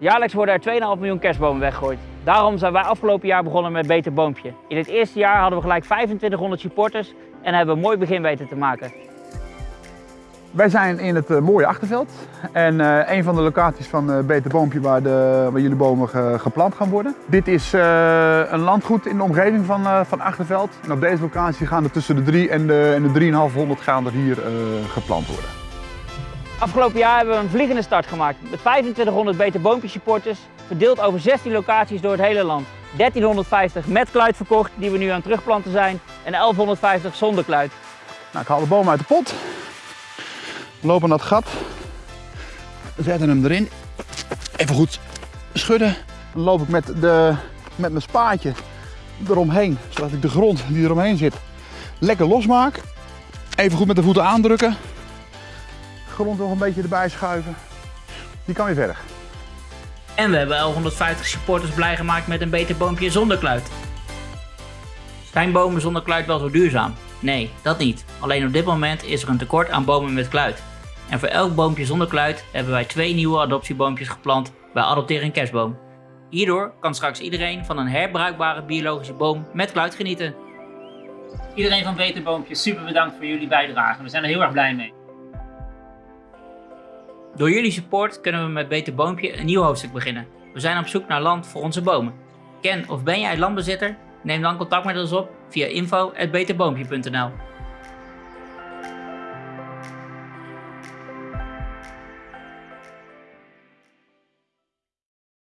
Jaarlijks worden er 2,5 miljoen kerstbomen weggegooid. Daarom zijn wij afgelopen jaar begonnen met Beter Boompje. In het eerste jaar hadden we gelijk 2500 supporters en hebben we een mooi begin weten te maken. Wij zijn in het eh, mooie Achterveld en eh, een van de locaties van uh, Beter Boompje waar, de, waar jullie bomen ge- geplant gaan worden. Dit is eh, een landgoed in de omgeving van, eh, van Achterveld. En op deze locatie gaan er tussen de 3 en de, en de 3,500 gaan er hier eh, geplant worden. Afgelopen jaar hebben we een vliegende start gemaakt met 2500 Beter Boompje supporters, verdeeld over 16 locaties door het hele land. 1350 met kluit verkocht, die we nu aan het terugplanten zijn, en 1150 zonder kluit. Nou, ik haal de boom uit de pot. Lopen naar het gat. Zetten hem erin. Even goed schudden. Dan loop ik met, de, met mijn spaatje eromheen, zodat ik de grond die eromheen zit lekker losmaak. Even goed met de voeten aandrukken. Grond nog een beetje erbij schuiven. Die kan weer verder. En we hebben 1150 supporters blij gemaakt met een Beter Boompje zonder kluit. Zijn bomen zonder kluit wel zo duurzaam? Nee, dat niet. Alleen op dit moment is er een tekort aan bomen met kluit. En voor elk boompje zonder kluit hebben wij twee nieuwe adoptieboompjes geplant bij Adopteer een Kerstboom. Hierdoor kan straks iedereen van een herbruikbare biologische boom met kluit genieten. Iedereen van Beter Boompje, super bedankt voor jullie bijdrage. We zijn er heel erg blij mee. Door jullie support kunnen we met Beter Boompje een nieuw hoofdstuk beginnen. We zijn op zoek naar land voor onze bomen. Ken of ben jij landbezitter? Neem dan contact met ons op via info.beterboompje.nl